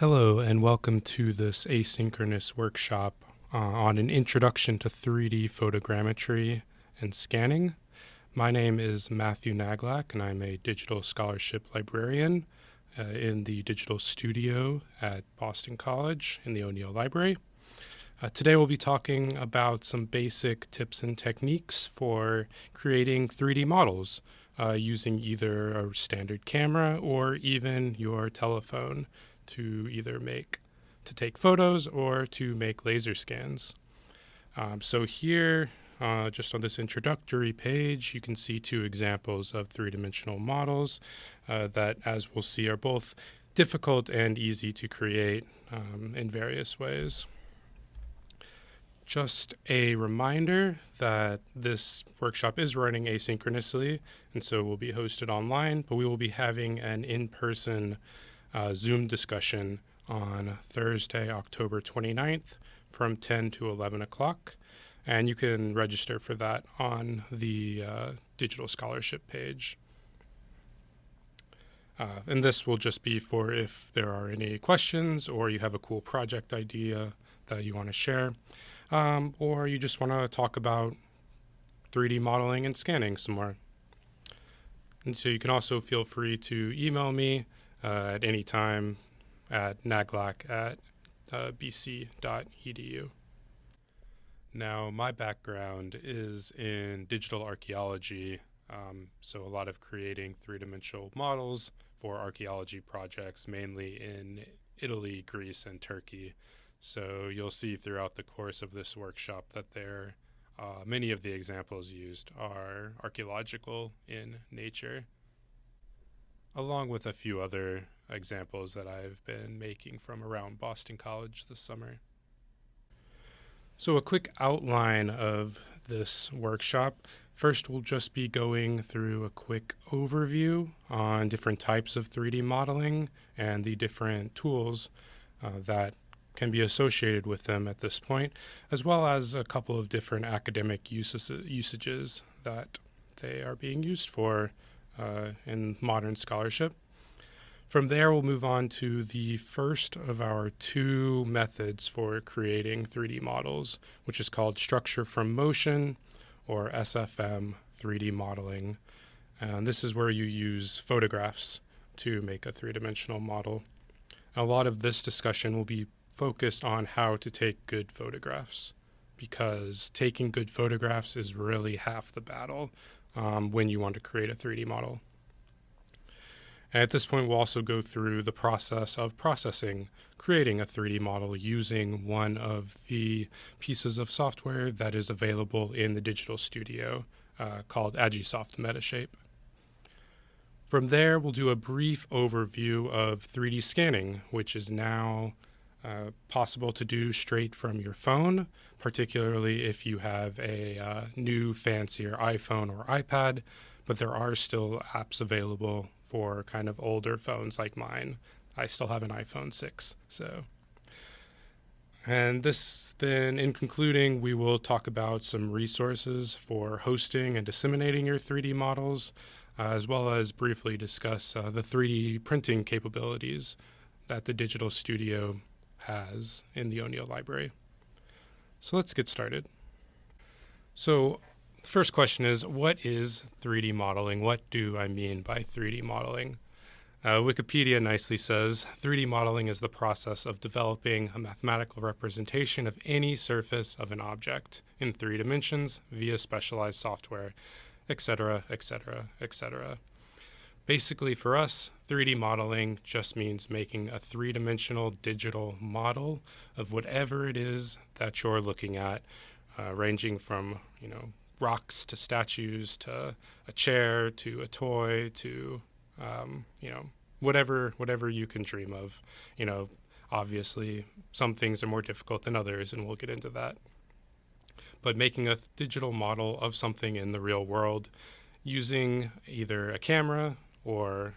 Hello, and welcome to this asynchronous workshop uh, on an introduction to 3D photogrammetry and scanning. My name is Matthew Naglak, and I'm a digital scholarship librarian uh, in the Digital Studio at Boston College in the O'Neill Library. Uh, today we'll be talking about some basic tips and techniques for creating 3D models uh, using either a standard camera or even your telephone to either make to take photos or to make laser scans. Um, so here, uh, just on this introductory page, you can see two examples of three-dimensional models uh, that, as we'll see, are both difficult and easy to create um, in various ways. Just a reminder that this workshop is running asynchronously, and so will be hosted online, but we will be having an in-person uh, Zoom discussion on Thursday, October 29th from 10 to 11 o'clock. And you can register for that on the uh, digital scholarship page. Uh, and this will just be for if there are any questions or you have a cool project idea that you want to share, um, or you just want to talk about 3D modeling and scanning some more. And so you can also feel free to email me uh, at any time at naglak at uh, bc.edu. Now, my background is in digital archaeology, um, so a lot of creating three dimensional models for archaeology projects, mainly in Italy, Greece, and Turkey. So you'll see throughout the course of this workshop that there, uh, many of the examples used are archaeological in nature along with a few other examples that I've been making from around Boston College this summer. So, a quick outline of this workshop. First, we'll just be going through a quick overview on different types of 3D modeling and the different tools uh, that can be associated with them at this point, as well as a couple of different academic uses, usages that they are being used for uh, in modern scholarship. From there, we'll move on to the first of our two methods for creating 3D models, which is called structure from motion or SFM 3D modeling. And this is where you use photographs to make a three dimensional model. A lot of this discussion will be focused on how to take good photographs because taking good photographs is really half the battle um, when you want to create a 3D model. And at this point, we'll also go through the process of processing, creating a 3D model using one of the pieces of software that is available in the Digital Studio uh, called Agisoft Metashape. From there, we'll do a brief overview of 3D scanning, which is now uh, possible to do straight from your phone, particularly if you have a uh, new, fancier iPhone or iPad. But there are still apps available for kind of older phones like mine. I still have an iPhone 6, so. And this, then, in concluding, we will talk about some resources for hosting and disseminating your 3D models, uh, as well as briefly discuss uh, the 3D printing capabilities that the Digital Studio has in the O'Neill Library. So let's get started. So the first question is, what is 3D modeling? What do I mean by 3D modeling? Uh, Wikipedia nicely says 3D modeling is the process of developing a mathematical representation of any surface of an object in three dimensions via specialized software, etc., etc., etc. Basically, for us, 3D modeling just means making a three dimensional digital model of whatever it is that you're looking at, uh, ranging from, you know, rocks to statues to a chair to a toy to, um, you know, whatever whatever you can dream of. You know, obviously, some things are more difficult than others, and we'll get into that. But making a digital model of something in the real world using either a camera, or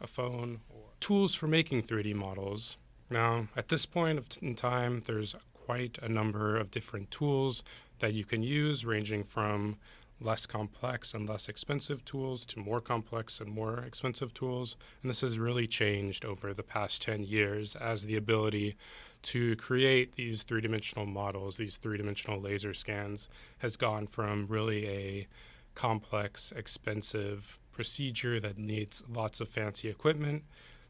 a phone or tools for making 3D models. Now, at this point in time, there's quite a number of different tools that you can use, ranging from less complex and less expensive tools to more complex and more expensive tools. And this has really changed over the past 10 years as the ability to create these three dimensional models, these three dimensional laser scans, has gone from really a complex, expensive procedure that needs lots of fancy equipment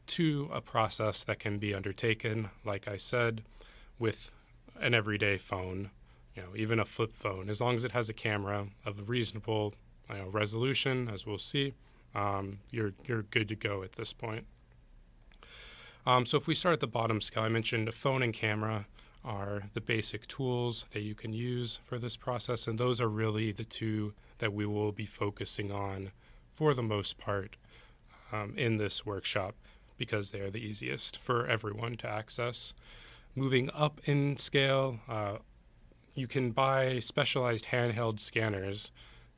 to a process that can be undertaken, like I said, with an everyday phone, you know, even a flip phone, as long as it has a camera of reasonable you know, resolution, as we'll see, um, you're you're good to go at this point. Um, so if we start at the bottom scale, I mentioned a phone and camera are the basic tools that you can use for this process, and those are really the two that we will be focusing on for the most part um, in this workshop because they are the easiest for everyone to access. Moving up in scale, uh, you can buy specialized handheld scanners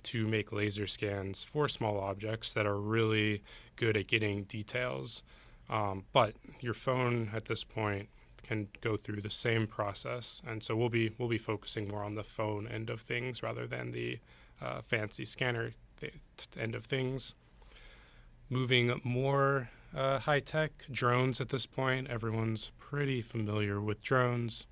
to make laser scans for small objects that are really good at getting details. Um, but your phone at this point can go through the same process, and so we'll be we'll be focusing more on the phone end of things rather than the uh, fancy scanner th- end of things. Moving more uh, high tech drones at this point, everyone's pretty familiar with drones.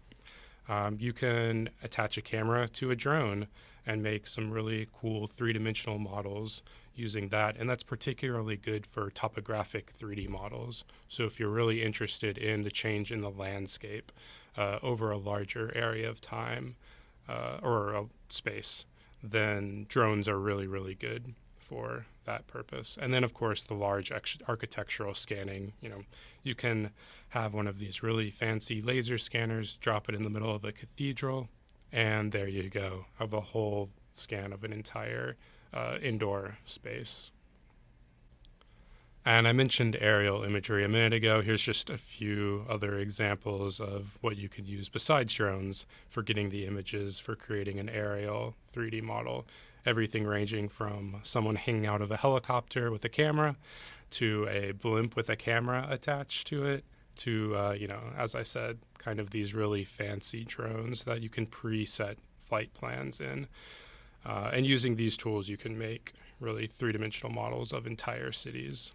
Um, you can attach a camera to a drone and make some really cool three dimensional models using that. And that's particularly good for topographic 3D models. So if you're really interested in the change in the landscape uh, over a larger area of time uh, or a space, then drones are really, really good for that purpose. And then, of course, the large architectural scanning. You know, you can have one of these really fancy laser scanners, drop it in the middle of a cathedral, and there you go. Have a whole scan of an entire uh, indoor space. And I mentioned aerial imagery a minute ago. Here's just a few other examples of what you could use besides drones for getting the images for creating an aerial 3D model. Everything ranging from someone hanging out of a helicopter with a camera to a blimp with a camera attached to it to, uh, you know, as I said, kind of these really fancy drones that you can preset flight plans in. Uh, and using these tools, you can make really three dimensional models of entire cities.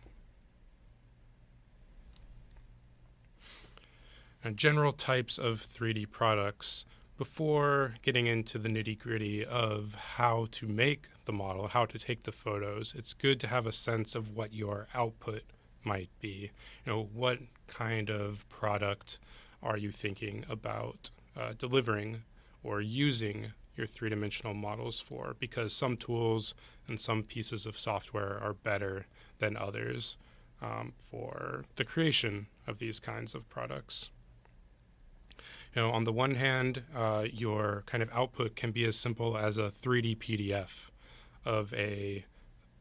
General types of 3D products before getting into the nitty gritty of how to make the model, how to take the photos, it's good to have a sense of what your output might be. You know, what kind of product are you thinking about uh, delivering or using your three dimensional models for? Because some tools and some pieces of software are better than others um, for the creation of these kinds of products. You know, on the one hand, uh, your kind of output can be as simple as a 3D PDF of a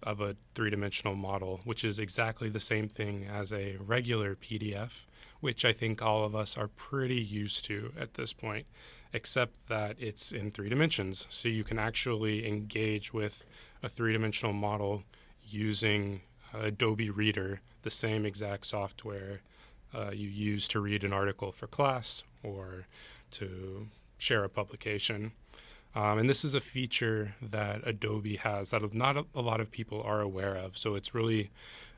of a three-dimensional model, which is exactly the same thing as a regular PDF, which I think all of us are pretty used to at this point, except that it's in three dimensions. So you can actually engage with a three-dimensional model using Adobe Reader, the same exact software uh, you use to read an article for class or to share a publication. Um, and this is a feature that Adobe has that not a, lot of people are aware of. So it's really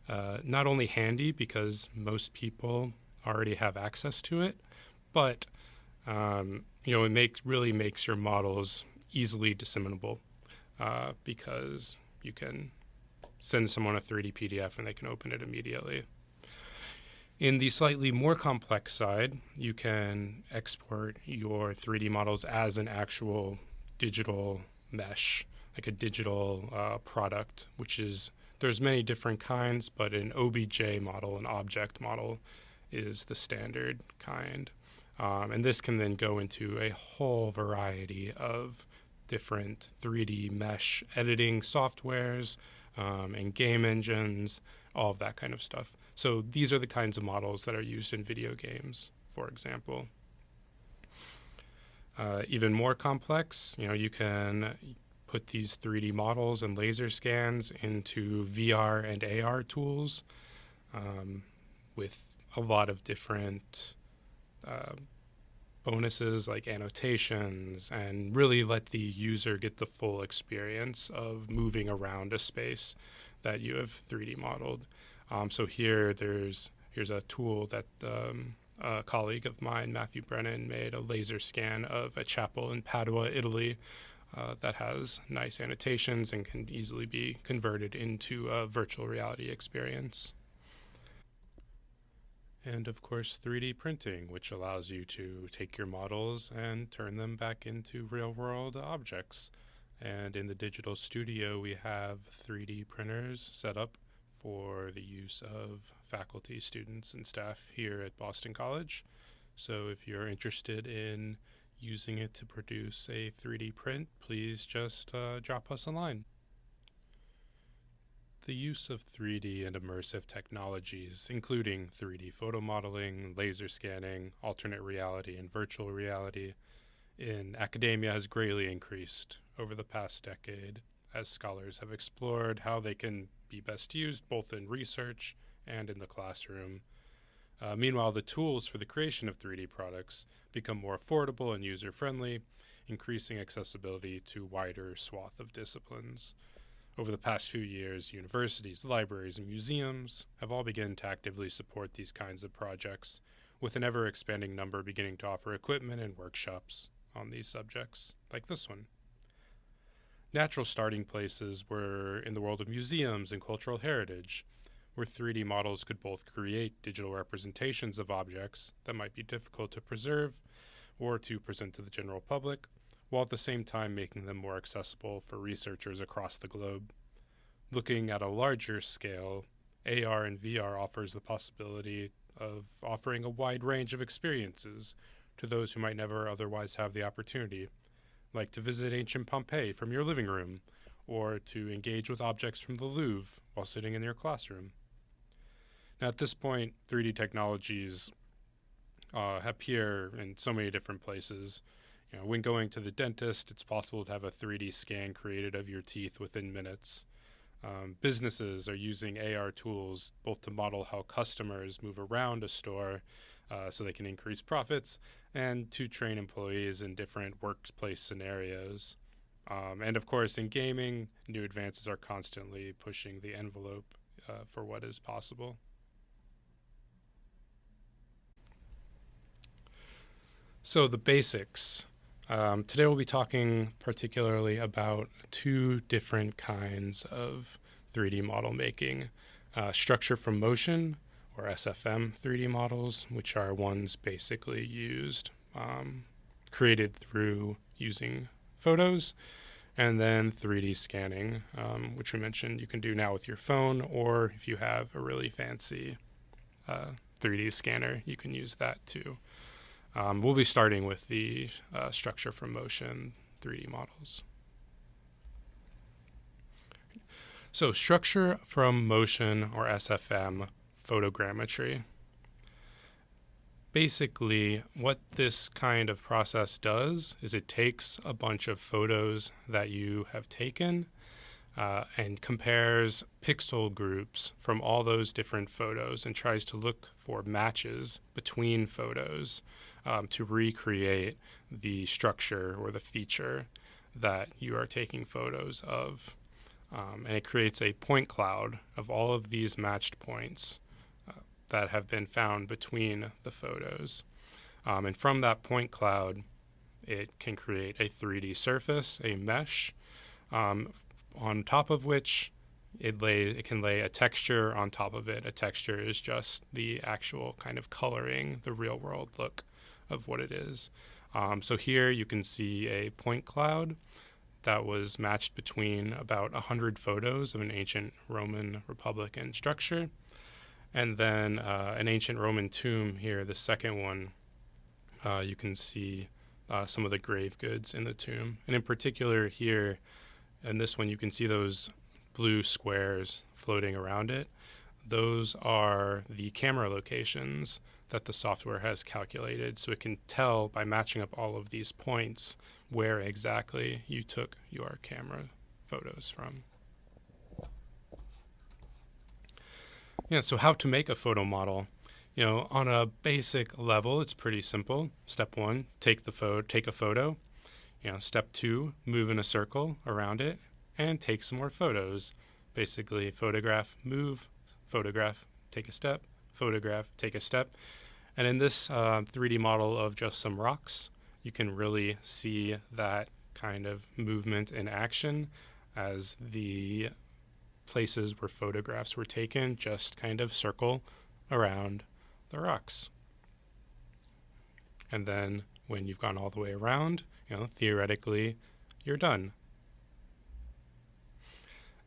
uh, not only handy because most people already have access to it, but um, you know it makes really makes your models easily disseminable uh, because you can send someone a 3D PDF and they can open it immediately. In the slightly more complex side, you can export your 3D models as an actual digital mesh, like a digital uh, product, which is there's many different kinds, but an OBJ model, an object model, is the standard kind. Um, and this can then go into a whole variety of different 3D mesh editing softwares um, and game engines, all of that kind of stuff. So these are the kinds of models that are used in video games, for example. Uh, even more complex, you know, you can put these 3D models and laser scans into VR and AR tools um, with a lot of different uh, bonuses like annotations and really let the user get the full experience of moving around a space that you have 3D modeled. Um, so here, there's here's a tool that um, a colleague of mine, Matthew Brennan, made a laser scan of a chapel in Padua, Italy, uh, that has nice annotations and can easily be converted into a virtual reality experience. And of course, 3D printing, which allows you to take your models and turn them back into real world objects. And in the digital studio, we have 3D printers set up for the use of faculty, students, and staff here at Boston College. So if you're interested in using it to produce a 3D print, please just uh, drop us a line. The use of 3D and immersive technologies, including 3D photo modeling, laser scanning, alternate reality, and virtual reality, in academia has greatly increased over the past decade as scholars have explored how they can be best used both in research and in the classroom. Uh, meanwhile, the tools for the creation of 3D products become more affordable and user friendly, increasing accessibility to wider swath of disciplines. Over the past few years, universities, libraries, and museums have all begun to actively support these kinds of projects, with an ever expanding number beginning to offer equipment and workshops on these subjects, like this one. Natural starting places were in the world of museums and cultural heritage, where 3D models could both create digital representations of objects that might be difficult to preserve or to present to the general public, while at the same time making them more accessible for researchers across the globe. Looking at a larger scale, AR and VR offers the possibility of offering a wide range of experiences to those who might never otherwise have the opportunity, like to visit ancient Pompeii from your living room, or to engage with objects from the Louvre while sitting in your classroom. Now, at this point, 3D technologies uh, appear in so many different places. You know, when going to the dentist, it's possible to have a 3D scan created of your teeth within minutes. Um, businesses are using AR tools both to model how customers move around a store uh, so they can increase profits and to train employees in different workplace scenarios. Um, and of course, in gaming, new advances are constantly pushing the envelope uh, for what is possible. So, the basics. Um, today, we'll be talking particularly about two different kinds of 3D model making uh, structure from motion or SFM 3D models, which are ones basically used, um, created through using photos, and then 3D scanning, um, which we mentioned you can do now with your phone, or if you have a really fancy uh, 3D scanner, you can use that too. Um, we'll be starting with the uh, structure from motion 3D models. So, structure from motion or SFM photogrammetry. Basically, what this kind of process does is it takes a bunch of photos that you have taken uh, and compares pixel groups from all those different photos and tries to look for matches between photos um, to recreate the structure or the feature that you are taking photos of. Um, and it creates a point cloud of all of these matched points that have been found between the photos. Um, and from that point cloud, it can create a 3D surface, a mesh, um, on top of which it lay it can lay a texture on top of it. A texture is just the actual kind of coloring, the real world look of what it is. Um, so here you can see a point cloud that was matched between about 100 photos of an ancient Roman Republican structure and then uh, an ancient Roman tomb here, the second one, uh, you can see uh, some of the grave goods in the tomb. And in particular, here, in this one, you can see those blue squares floating around it. Those are the camera locations that the software has calculated. So it can tell by matching up all of these points where exactly you took your camera photos from. Yeah, so how to make a photo model? you know, on a basic level, it's pretty simple. Step one, take the photo, take a photo. You know, step two, move in a circle around it and take some more photos. Basically, photograph, move, photograph, take a step, photograph, take a step. And in this uh, 3D model of just some rocks, you can really see that kind of movement in action as the places where photographs were taken just kind of circle around the rocks. And then when you've gone all the way around, you know, theoretically, you're done.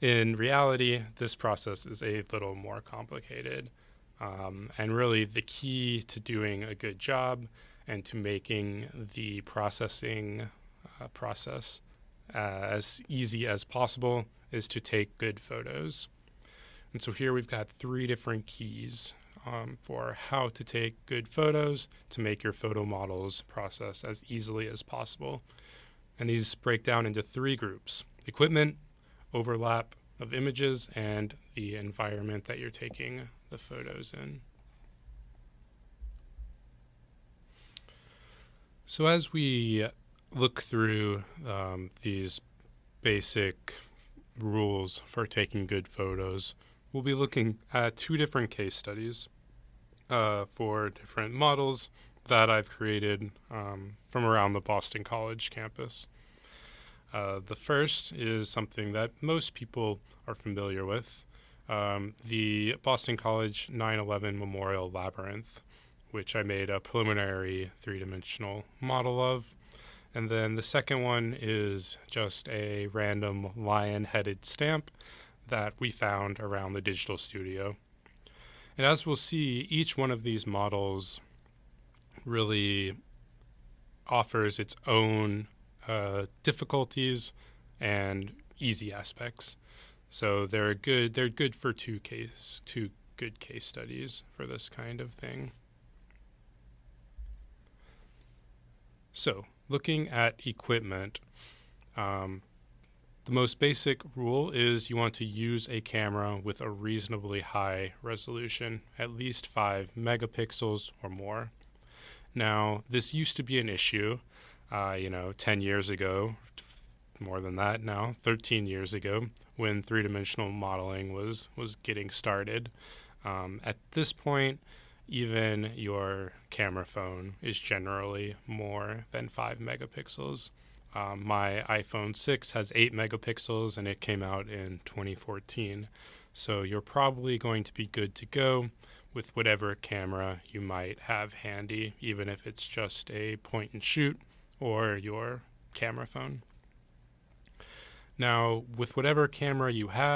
In reality, this process is a little more complicated. Um, and really, the key to doing a good job and to making the processing uh, process uh, as easy as possible is to take good photos. And so here we've got three different keys um, for how to take good photos to make your photo models process as easily as possible. And these break down into three groups equipment, overlap of images, and the environment that you're taking the photos in. So, as we look through um, these basic rules for taking good photos, we'll be looking at two different case studies uh, for different models that I've created um, from around the Boston College campus. Uh, the first is something that most people are familiar with um, the Boston College 9 11 Memorial Labyrinth, which I made a preliminary three dimensional model of. And then the second one is just a random lion headed stamp that we found around the digital studio. And as we'll see, each one of these models really offers its own uh, difficulties and easy aspects. So they're good. They're good for two case two good case studies for this kind of thing. So looking at equipment, um, the most basic rule is you want to use a camera with a reasonably high resolution, at least 5 megapixels or more. Now, this used to be an issue, uh, you know, 10 years ago, more than that now, 13 years ago, when three dimensional modeling was, was getting started. Um, at this point, even your camera phone is generally more than 5 megapixels. Um, my iPhone 6 has 8 megapixels and it came out in 2014. So you're probably going to be good to go with whatever camera you might have handy, even if it's just a point and shoot or your camera phone. Now, with whatever camera you have,